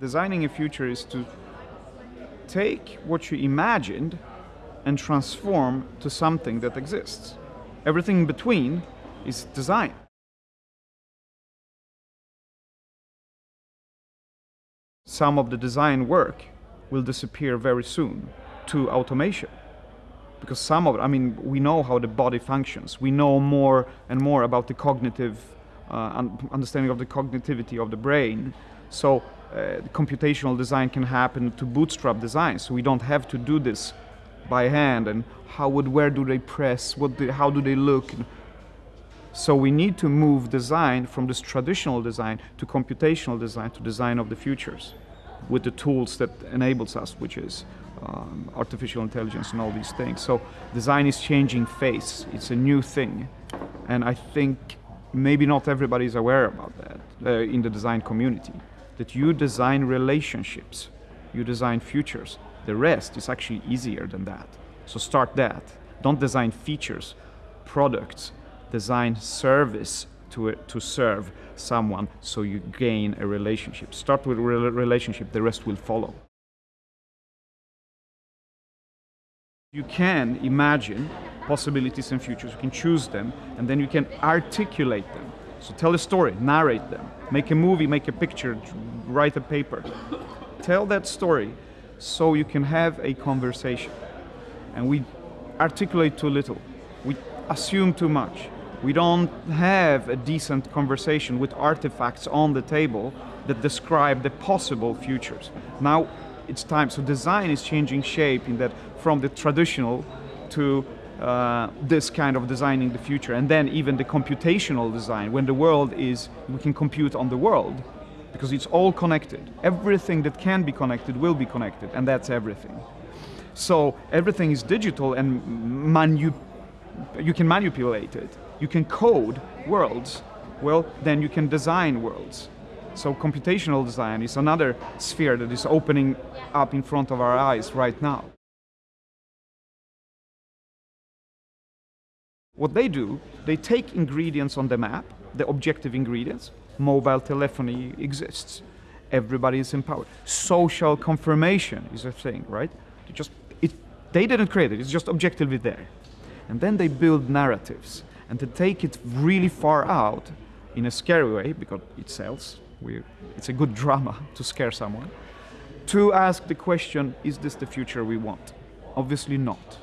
Designing a future is to take what you imagined and transform to something that exists. Everything in between is design. Some of the design work will disappear very soon to automation. Because some of it, I mean, we know how the body functions. We know more and more about the cognitive uh, understanding of the cognitivity of the brain. So uh, computational design can happen to bootstrap design. So we don't have to do this by hand and how would, where do they press, what do, how do they look. So we need to move design from this traditional design to computational design to design of the futures with the tools that enables us, which is um, artificial intelligence and all these things. So design is changing face. It's a new thing. And I think maybe not everybody is aware about that uh, in the design community that you design relationships, you design futures. The rest is actually easier than that. So start that. Don't design features, products, design service to, to serve someone so you gain a relationship. Start with a relationship, the rest will follow. You can imagine possibilities and futures, you can choose them, and then you can articulate them. So tell a story, narrate them, make a movie, make a picture, write a paper. Tell that story so you can have a conversation. And we articulate too little. We assume too much. We don't have a decent conversation with artifacts on the table that describe the possible futures. Now it's time, so design is changing shape in that from the traditional to uh, this kind of designing the future. And then even the computational design when the world is we can compute on the world because it's all connected. Everything that can be connected will be connected and that's everything. So everything is digital and manu you can manipulate it. You can code worlds. Well then you can design worlds. So computational design is another sphere that is opening up in front of our eyes right now What they do, they take ingredients on the map, the objective ingredients. Mobile telephony exists. Everybody is empowered. Social confirmation is a thing, right? They just it, they didn't create it. It's just objectively there. And then they build narratives and to take it really far out in a scary way because it sells. We, it's a good drama to scare someone. To ask the question, is this the future we want? Obviously not.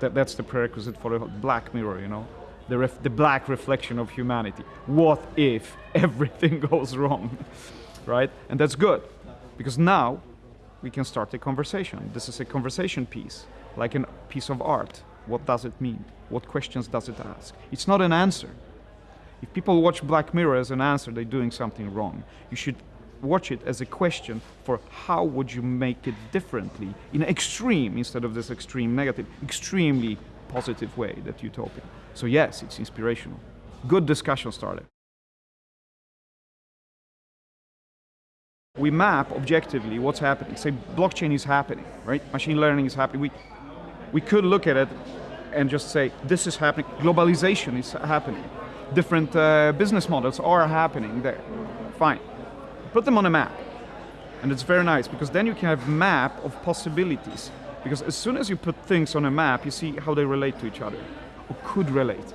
That, that's the prerequisite for a black mirror, you know? The, the black reflection of humanity. What if everything goes wrong, right? And that's good, because now we can start a conversation. This is a conversation piece, like a piece of art. What does it mean? What questions does it ask? It's not an answer. If people watch Black Mirror as an answer, they're doing something wrong. You should watch it as a question for how would you make it differently in an extreme instead of this extreme negative, extremely positive way that utopia. So yes, it's inspirational. Good discussion started. We map objectively what's happening. Say blockchain is happening, right? Machine learning is happening. We, we could look at it and just say, this is happening. Globalization is happening. Different uh, business models are happening there. Fine put them on a map. And it's very nice because then you can have a map of possibilities. Because as soon as you put things on a map, you see how they relate to each other, or could relate.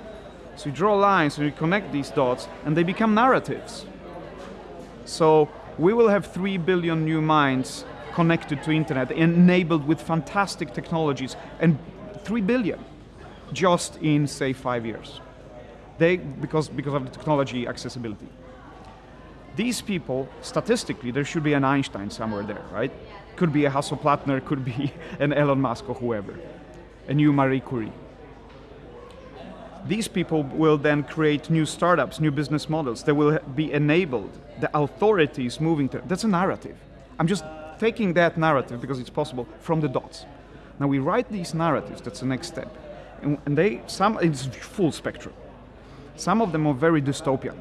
So you draw lines and you connect these dots and they become narratives. So we will have 3 billion new minds connected to internet, enabled with fantastic technologies, and 3 billion just in, say, five years. They, because, because of the technology accessibility. These people, statistically, there should be an Einstein somewhere there, right? Could be a Hasso-Plattner, could be an Elon Musk or whoever, a new Marie Curie. These people will then create new startups, new business models. They will be enabled. The authorities moving to, that's a narrative. I'm just taking that narrative, because it's possible, from the dots. Now we write these narratives, that's the next step. And they, some, it's full spectrum. Some of them are very dystopian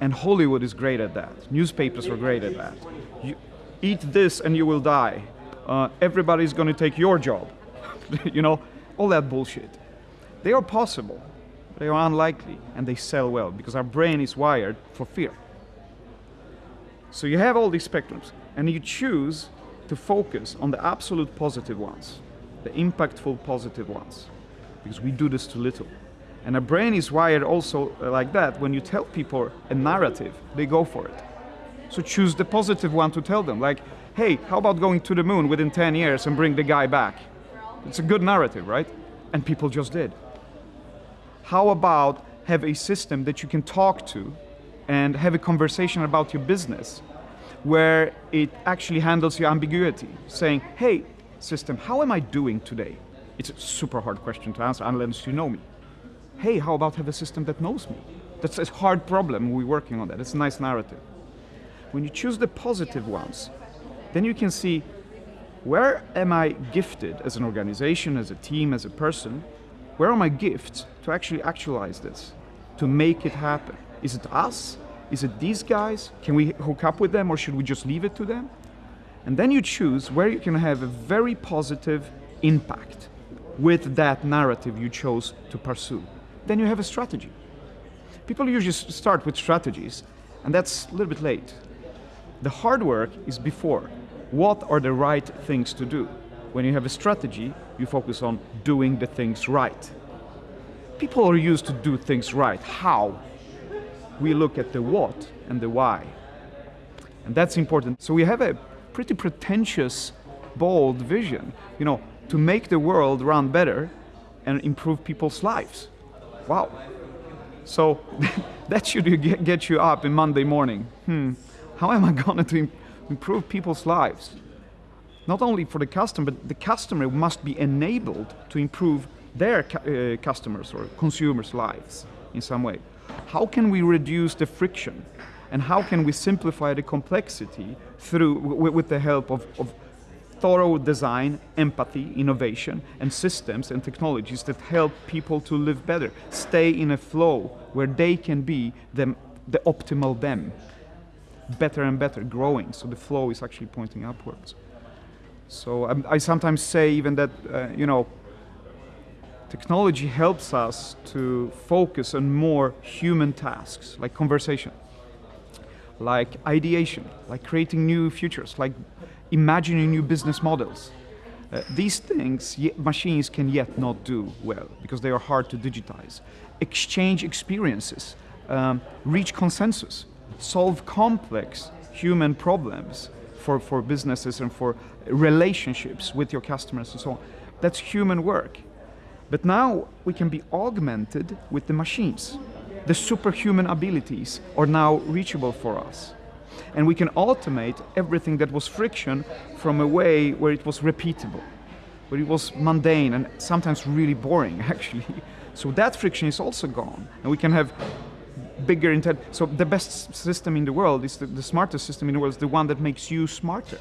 and Hollywood is great at that. Newspapers are great at that. You eat this and you will die. Uh, everybody's going to take your job. you know, all that bullshit. They are possible. They are unlikely and they sell well because our brain is wired for fear. So you have all these spectrums. and you choose to focus on the absolute positive ones, the impactful positive ones, because we do this too little. And a brain is wired also uh, like that. When you tell people a narrative, they go for it. So choose the positive one to tell them, like, hey, how about going to the moon within 10 years and bring the guy back? It's a good narrative, right? And people just did. How about have a system that you can talk to and have a conversation about your business where it actually handles your ambiguity, saying, hey, system, how am I doing today? It's a super hard question to answer unless you know me. Hey, how about have a system that knows me? That's a hard problem, we're working on that. It's a nice narrative. When you choose the positive ones, then you can see where am I gifted as an organization, as a team, as a person? Where are my gifts to actually actualize this, to make it happen? Is it us? Is it these guys? Can we hook up with them or should we just leave it to them? And then you choose where you can have a very positive impact with that narrative you chose to pursue. Then you have a strategy. People usually start with strategies, and that's a little bit late. The hard work is before. What are the right things to do? When you have a strategy, you focus on doing the things right. People are used to do things right. How? we look at the what and the why. And that's important. So we have a pretty pretentious, bold vision, you know, to make the world run better and improve people's lives. Wow. So that should get you up in Monday morning. Hmm, how am I going to improve people's lives? Not only for the customer, but the customer must be enabled to improve their uh, customers or consumers' lives in some way how can we reduce the friction and how can we simplify the complexity through with the help of, of thorough design, empathy, innovation, and systems and technologies that help people to live better, stay in a flow where they can be them, the optimal them, better and better, growing. So the flow is actually pointing upwards. So um, I sometimes say even that, uh, you know, Technology helps us to focus on more human tasks, like conversation, like ideation, like creating new futures, like imagining new business models. Uh, these things machines can yet not do well because they are hard to digitize. Exchange experiences, um, reach consensus, solve complex human problems for, for businesses and for relationships with your customers and so on. That's human work. But now we can be augmented with the machines. The superhuman abilities are now reachable for us. And we can automate everything that was friction from a way where it was repeatable, where it was mundane and sometimes really boring actually. So that friction is also gone. And we can have bigger intent. So the best system in the world is the, the smartest system in the world is the one that makes you smarter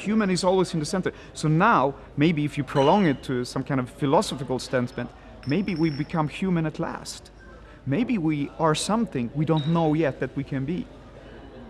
human is always in the center. So now, maybe if you prolong it to some kind of philosophical statement, maybe we become human at last. Maybe we are something we don't know yet that we can be.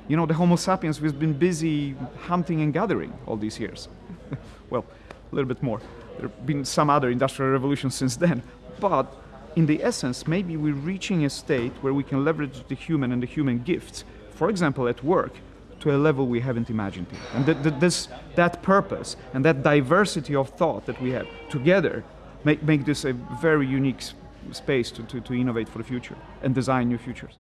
You know, the Homo sapiens, we've been busy hunting and gathering all these years. well, a little bit more. There have been some other industrial revolutions since then. But in the essence, maybe we're reaching a state where we can leverage the human and the human gifts, for example, at work, to a level we haven't imagined And th th this, that purpose and that diversity of thought that we have together make, make this a very unique space to, to, to innovate for the future and design new futures.